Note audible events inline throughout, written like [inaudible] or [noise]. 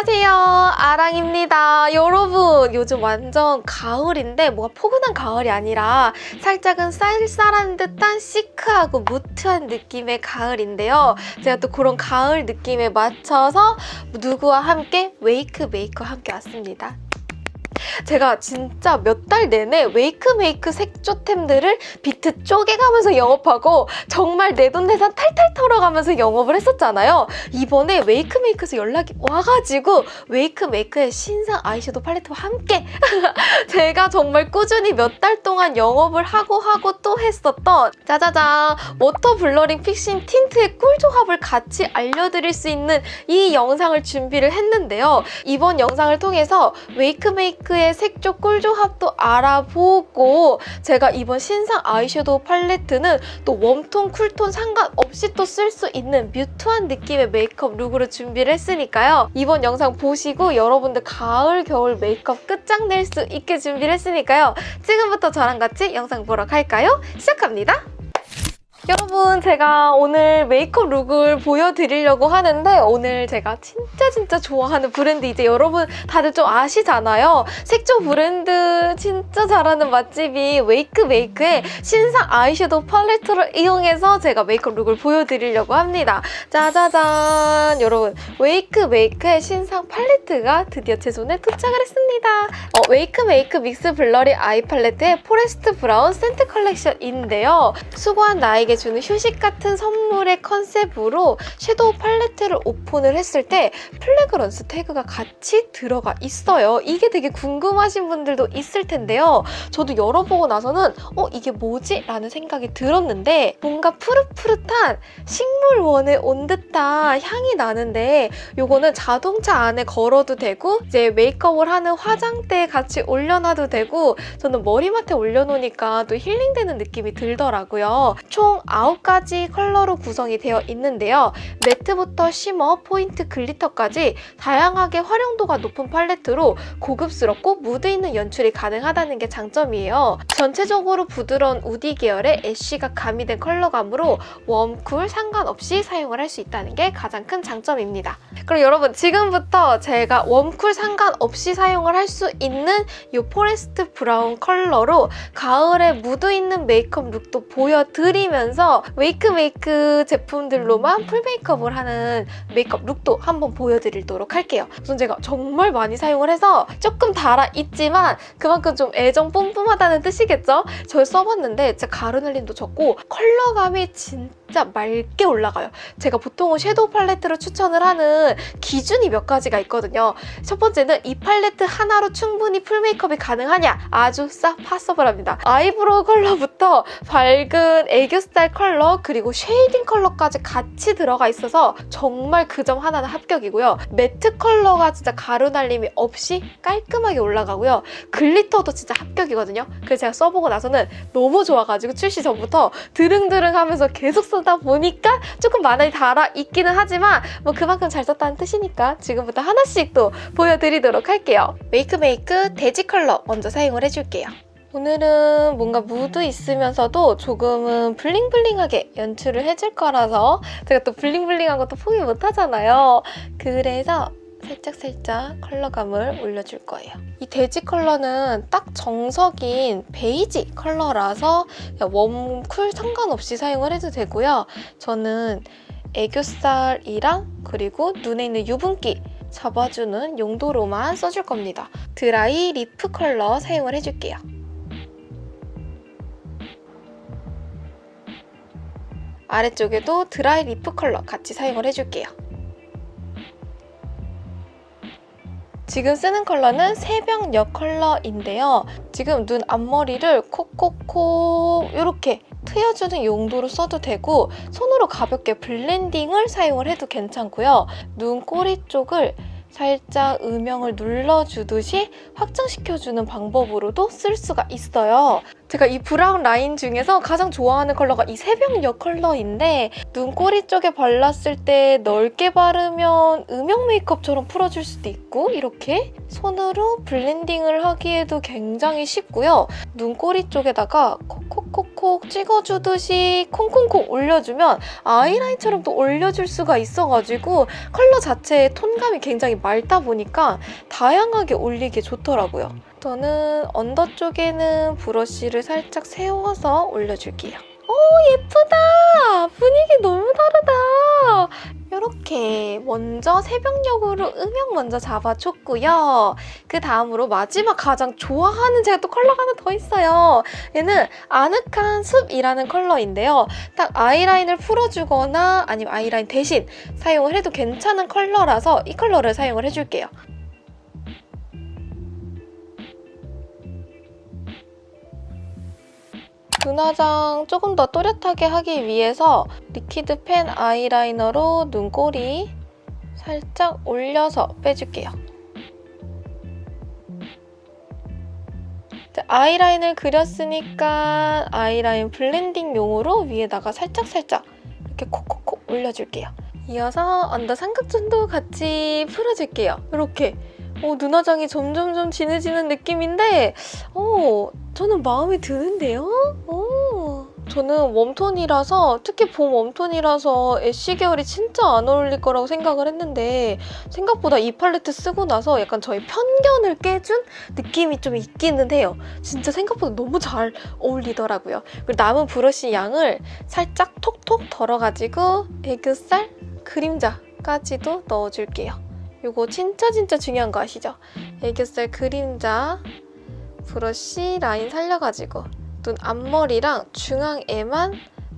안녕하세요. 아랑입니다. 여러분 요즘 완전 가을인데 뭐가 포근한 가을이 아니라 살짝은 쌀쌀한 듯한 시크하고 무드한 느낌의 가을인데요. 제가 또 그런 가을 느낌에 맞춰서 누구와 함께 웨이크메이크와 함께 왔습니다. 제가 진짜 몇 달 내내 웨이크메이크 색조템들을 비트 쪼개가면서 영업하고 정말 내돈내산 탈탈 털어가면서 영업을 했었잖아요. 이번에 웨이크메이크에서 연락이 와가지고 웨이크메이크의 신상 아이섀도우 팔레트와 함께 [laughs] 제가 정말 꾸준히 몇 달 동안 영업을 하고 하고 또 했었던 짜자잔 Water Blurring Fixing Tint의 꿀조합을 같이 알려드릴 수 있는 이 영상을 준비를 했는데요. 이번 영상을 통해서 웨이크메이크 의 색조 꿀조합도 알아보고 제가 이번 신상 아이섀도우 팔레트는 또 warm톤, cool톤 상관없이 또 쓸 수 있는 mute한 느낌의 메이크업 룩으로 준비를 했으니까요. 이번 영상 보시고 여러분들 가을, 겨울 메이크업 끝장낼 수 있게 준비를 했으니까요. 지금부터 저랑 같이 영상 보러 갈까요? 시작합니다. 여러분 제가 오늘 메이크업 룩을 보여드리려고 하는데 오늘 제가 진짜 진짜 좋아하는 브랜드 이제 여러분 다들 좀 아시잖아요. 색조 브랜드 진짜 잘하는 맛집이 웨이크 메이크의 신상 아이섀도우 팔레트를 이용해서 제가 메이크업 룩을 보여드리려고 합니다. 짜자잔 여러분 웨이크 메이크의 신상 팔레트가 드디어 제 손에 도착을 했습니다. 어, 웨이크 메이크 Mix Blurring Eye Palette의 Forest Brown Scent Collection인데요. 수고한 나에게 주는 휴식 같은 선물의 컨셉으로 섀도우 팔레트를 오픈을 했을 때 fragrance tag가 같이 들어가 있어요. 이게 되게 궁금하신 분들도 있을 텐데요. 저도 열어보고 나서는 어 이게 뭐지? 라는 생각이 들었는데 뭔가 푸릇푸릇한 식물원에 온 듯한 향이 나는데 이거는 자동차 안에 걸어도 되고 이제 메이크업을 하는 화장대에 같이 올려놔도 되고 저는 머리맡에 올려놓으니까 또 힐링되는 느낌이 들더라고요. 총 9가지 컬러로 구성이 되어 있는데요. 매트부터 shimmer, 포인트, 글리터까지 다양하게 활용도가 높은 팔레트로 고급스럽고 무드 있는 연출이 가능하다는 게 장점이에요. 전체적으로 부드러운 우디 계열의 ash가 가미된 컬러감으로 warm, cool 상관없이 사용을 할 수 있다는 게 가장 큰 장점입니다. 그럼 여러분 지금부터 제가 warm, cool 상관없이 사용을 할 수 있는 이 Forest Brown 컬러로 가을에 무드 있는 메이크업 룩도 보여드리면서 웨이크 메이크 제품들로만 full 메이크업을 하는 메이크업 룩도 한번 보여드리도록 할게요. 우선 제가 정말 많이 사용을 해서 조금 달아있지만 그만큼 좀 애정 뿜뿜하다는 뜻이겠죠? 저 써봤는데 진짜 가루 날림도 적고 컬러감이 진짜 맑게 올라가요. 제가 보통은 섀도우 팔레트로 추천을 하는 기준이 몇 가지가 있거든요. 첫 번째는 이 팔레트 하나로 충분히 full 메이크업이 가능하냐? 아주 싹 possible합니다. 아이브로우 컬러부터 밝은 애교살 컬러 그리고 쉐이딩 컬러까지 같이 들어가 있어서 정말 그 점 하나는 합격이고요. 매트 컬러가 진짜 가루 날림이 없이 깔끔하게 올라가고요. 글리터도 진짜 합격이거든요. 그래서 제가 써보고 나서는 너무 좋아가지고 출시 전부터 드릉드릉 하면서 계속 쓰다 보니까 조금 많이 달아 있기는 하지만 뭐 그만큼 잘 썼다는 뜻이니까 지금부터 하나씩 또 보여드리도록 할게요. 웨이크메이크 대지 컬러 먼저 사용을 해줄게요. 오늘은 뭔가 무드 있으면서도 조금은 blingbling하게 연출을 해줄 거라서 제가 또 blingbling한 것도 포기 못하잖아요. 그래서 살짝살짝 컬러감을 올려줄 거예요. 이 대지 컬러는 딱 정석인 베이지 컬러라서 warm, cool 상관없이 사용을 해도 되고요. 저는 애교살이랑 그리고 눈에 있는 유분기 잡아주는 용도로만 써줄 겁니다. Dry Leaf 컬러 사용을 해줄게요. 아래쪽에도 Dry Leaf 컬러 같이 사용을 해줄게요. 지금 쓰는 컬러는 새벽녘 컬러인데요. 지금 눈 앞머리를 콕콕콕 이렇게 트여주는 용도로 써도 되고 손으로 가볍게 blending을 사용을 해도 괜찮고요. 눈 꼬리 쪽을 살짝 음영을 눌러주듯이 확장시켜주는 방법으로도 쓸 수가 있어요. 제가 이 브라운 라인 중에서 가장 좋아하는 컬러가 이 새벽녘 컬러인데 눈꼬리 쪽에 발랐을 때 넓게 바르면 음영 메이크업처럼 풀어줄 수도 있고 이렇게 손으로 blending을 하기에도 굉장히 쉽고요. 눈꼬리 쪽에다가 콕콕 콕콕 찍어주듯이 콩콩콩 올려주면 아이라인처럼 또 올려줄 수가 있어가지고 컬러 자체의 톤감이 굉장히 맑다 보니까 다양하게 올리기 좋더라고요. 저는 언더 쪽에는 브러쉬를 살짝 세워서 올려줄게요. 오 예쁘다! 분위기 너무 다르다! 이렇게 먼저 새벽녘으로 음영 먼저 잡아줬고요. 그 다음으로 마지막 가장 좋아하는 제가 또 컬러가 하나 더 있어요. 얘는 아늑한 숲이라는 컬러인데요. 딱 아이라인을 풀어주거나 아니면 아이라인 대신 사용을 해도 괜찮은 컬러라서 이 컬러를 사용을 해줄게요. 눈화장 조금 더 또렷하게 하기 위해서 liquid 펜 아이라이너로 눈꼬리 살짝 올려서 빼줄게요. 아이라인을 그렸으니까 아이라인 blending용으로 위에다가 살짝살짝 이렇게 콕콕콕 올려줄게요. 이어서 under 삼각존도 같이 풀어줄게요. 이렇게 어, 눈화장이 점점점 진해지는 느낌인데 어, 저는 마음에 드는데요? 어. 저는 warm톤이라서 특히 봄 warm톤이라서 ash 계열이 진짜 안 어울릴 거라고 생각을 했는데 생각보다 이 팔레트 쓰고 나서 약간 저의 편견을 깨준 느낌이 좀 있기는 해요. 진짜 생각보다 너무 잘 어울리더라고요. 그리고 남은 브러쉬 양을 살짝 톡톡 덜어가지고 애교살, 그림자까지도 넣어줄게요. 이거 진짜 진짜 중요한 거 아시죠? 애교살 그림자 브러쉬 라인 살려가지고 눈 앞머리랑 중앙에만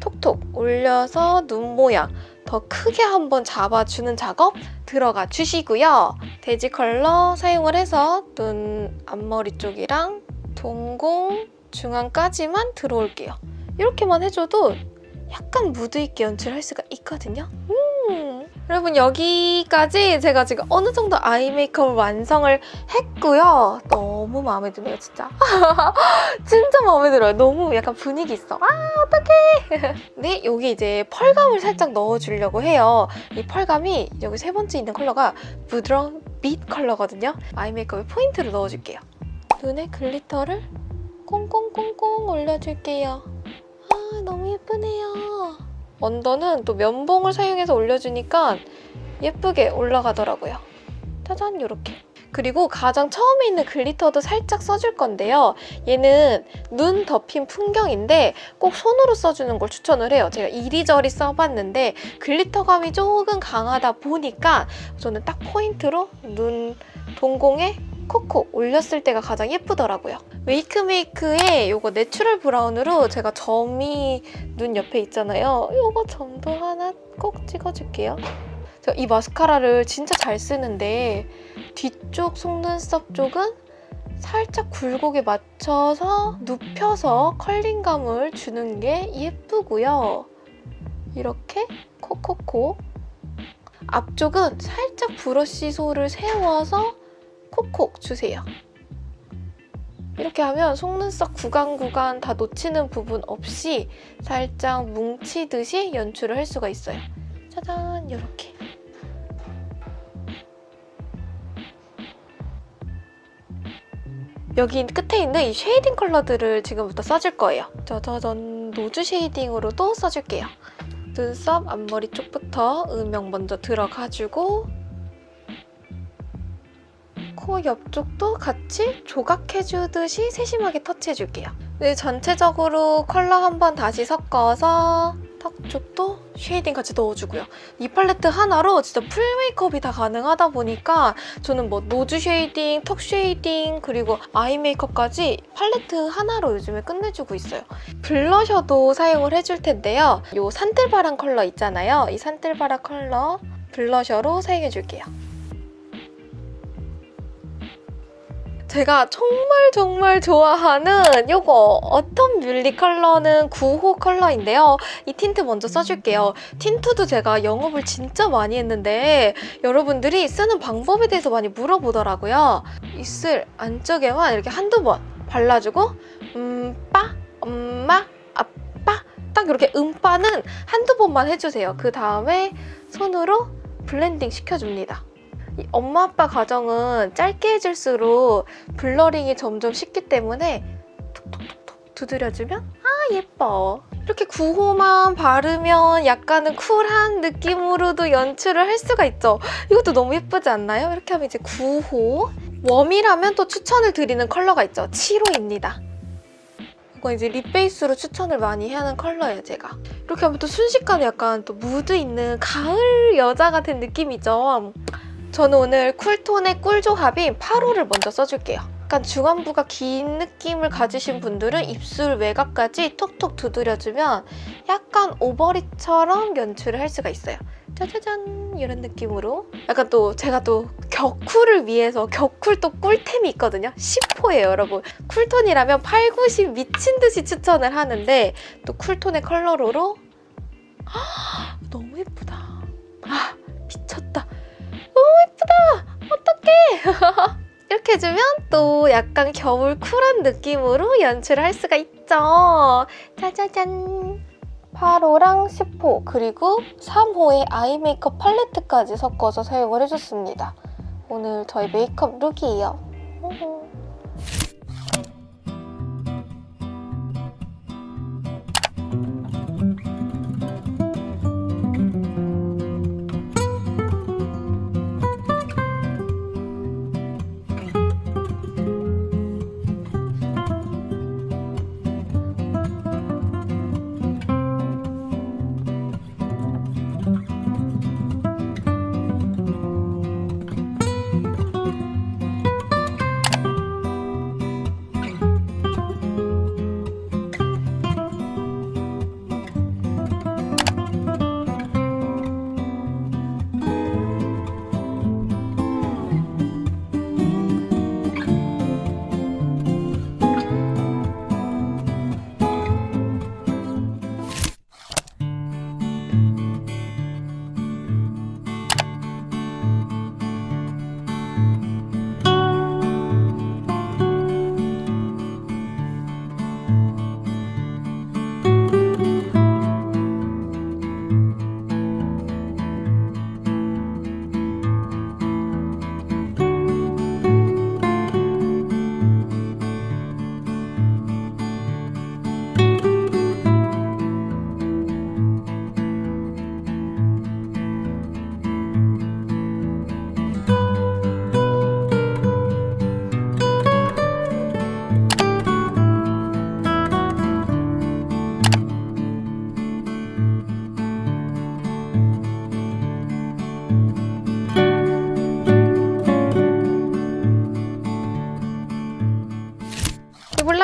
톡톡 올려서 눈 모양 더 크게 한번 잡아주는 작업 들어가 주시고요. 돼지 컬러 사용을 해서 눈 앞머리 쪽이랑 동공 중앙까지만 들어올게요. 이렇게만 해줘도 약간 무드 있게 연출할 수가 있거든요. 음. 여러분 여기까지 제가 지금 어느 정도 아이 메이크업을 완성을 했고요. 너무 마음에 드네요, 진짜. [laughs] 진짜 마음에 들어요. 너무 약간 분위기 있어. 아, 어떡해. [laughs] 네, 여기 이제 펄감을 살짝 넣어주려고 해요. 이 펄감이 여기 세 번째 있는 컬러가 부드러운 빛 컬러거든요. eye 메이크업에 포인트를 넣어줄게요. 눈에 glitter를 꽁꽁꽁꽁 올려줄게요. 아, 너무 예쁘네요. under는 또 면봉을 사용해서 올려주니까 예쁘게 올라가더라고요. 짜잔 이렇게. 그리고 가장 처음에 있는 glitter도 살짝 써줄 건데요. 얘는 눈 덮인 풍경인데 꼭 손으로 써주는 걸 추천을 해요. 제가 이리저리 써봤는데 glitter감이 조금 강하다 보니까 저는 딱 포인트로 눈 동공에 콕콕 올렸을 때가 가장 예쁘더라고요. 웨이크메이크의 이거 natural brown으로 제가 점이 눈 옆에 있잖아요. 이거 점도 하나 꼭 찍어줄게요. 제가 이 마스카라를 진짜 잘 쓰는데 뒤쪽 속눈썹 쪽은 살짝 굴곡에 맞춰서 눕혀서 컬링감을 주는 게 예쁘고요. 이렇게 콕콕콕 앞쪽은 살짝 브러쉬 솔을 세워서 콕콕 주세요. 이렇게 하면 속눈썹 구간 구간 다 놓치는 부분 없이 살짝 뭉치듯이 연출을 할 수가 있어요. 짜잔 이렇게. 여기 끝에 있는 이 shading 컬러들을 지금부터 써줄 거예요. 짜자잔 nose shading으로도 써줄게요. 눈썹 앞머리 쪽부터 음영 먼저 들어가주고 코 옆쪽도 같이 조각해주듯이 세심하게 터치해줄게요. 네, 전체적으로 컬러 한번 다시 섞어서 턱 쪽도 shading 같이 넣어주고요. 이 팔레트 하나로 진짜 full 메이크업이 다 가능하다 보니까 저는 뭐 nose shading, 턱 shading, 그리고 eye 메이크업까지 팔레트 하나로 요즘에 끝내주고 있어요. blusher도 사용을 해줄 텐데요. 이 산들바람 컬러 있잖아요. 이 산들바람 컬러 blusher로 사용해줄게요. 제가 정말 정말 좋아하는 이거 autumn muhly 컬러는 9호 컬러인데요. 이 틴트 먼저 써줄게요. tint도 제가 영업을 진짜 많이 했는데 여러분들이 쓰는 방법에 대해서 많이 물어보더라고요. 입술 안쪽에만 이렇게 한두 번 발라주고 음빠, 엄마, 아빠 딱 이렇게 음빠는 한두 번만 해주세요. 그 다음에 손으로 blending 시켜줍니다. 엄마 아빠 과정은 짧게 해줄수록 blurring이 점점 쉽기 때문에 톡톡톡톡 두드려주면 아 예뻐. 이렇게 9호만 바르면 약간은 cool한 느낌으로도 연출을 할 수가 있죠. 이것도 너무 예쁘지 않나요? 이렇게 하면 이제 9호. warm이라면 또 추천을 드리는 컬러가 있죠. 7호입니다. 이거 이제 lip base로 추천을 많이 하는 컬러예요, 제가. 이렇게 하면 또 순식간에 약간 또 무드 있는 가을 여자 같은 느낌이죠. 저는 오늘 cool톤의 꿀 조합인 8호를 먼저 써줄게요. 약간 중안부가 긴 느낌을 가지신 분들은 입술 외곽까지 톡톡 두드려주면 약간 오버립처럼 연출을 할 수가 있어요. 짜자잔 이런 느낌으로 약간 또 제가 또 격쿨을 위해서 격쿨 또 꿀템이 있거든요. 10호예요 여러분. 쿨톤이라면 8, 90 미친 듯이 추천을 하는데 또 쿨톤의 컬러로로 [gasps] 너무 예쁘다. 아 미쳤다. 예쁘다. 어떡해. [laughs] 이렇게 해주면 또 약간 겨울 쿨한 느낌으로 연출을 할 수가 있죠. 짜자잔. 8호랑 10호 그리고 3호의 아이 메이크업 팔레트까지 섞어서 사용을 해줬습니다. 오늘 저희 메이크업 룩이에요.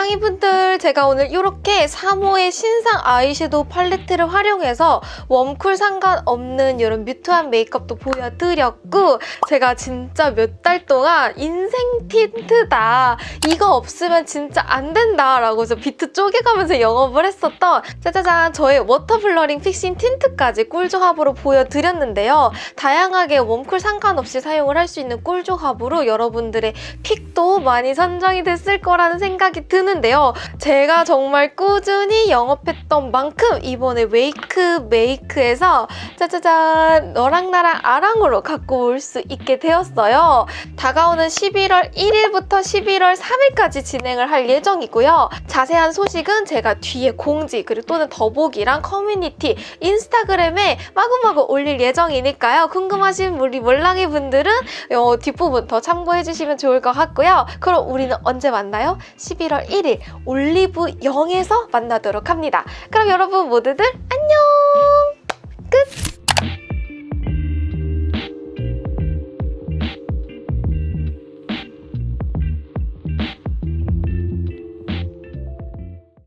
몰랑이 분들 제가 오늘 이렇게 3호의 신상 아이섀도우 팔레트를 활용해서 warm cool 상관없는 이런 mute한 메이크업도 보여드렸고 제가 진짜 몇 달 동안 인생 tint다. 이거 없으면 진짜 안 된다 라고 저 비트 쪼개가면서 영업을 했었던 짜자잔 저의 water blurring fixing tint까지 꿀 조합으로 보여드렸는데요. 다양하게 warm cool 상관없이 사용을 할 수 있는 꿀 조합으로 여러분들의 pick도 많이 선정이 됐을 거라는 생각이 드는 데요. 제가 정말 꾸준히 영업했던 만큼 이번에 웨이크 메이크에서 짜자잔 너랑 나랑 아랑으로 갖고 올 수 있게 되었어요. 다가오는 11월 1일부터 11월 3일까지 진행을 할 예정이고요. 자세한 소식은 제가 뒤에 공지 그리고 또는 더보기랑 커뮤니티 인스타그램에 마구마구 올릴 예정이니까요. 궁금하신 우리 몰랑이 분들은 어, 뒷부분 더 참고해주시면 좋을 것 같고요. 그럼 우리는 언제 만나요? 11월 1일 11일 올리브 0에서 만나도록 합니다. 그럼 여러분 모두들 안녕! 끝!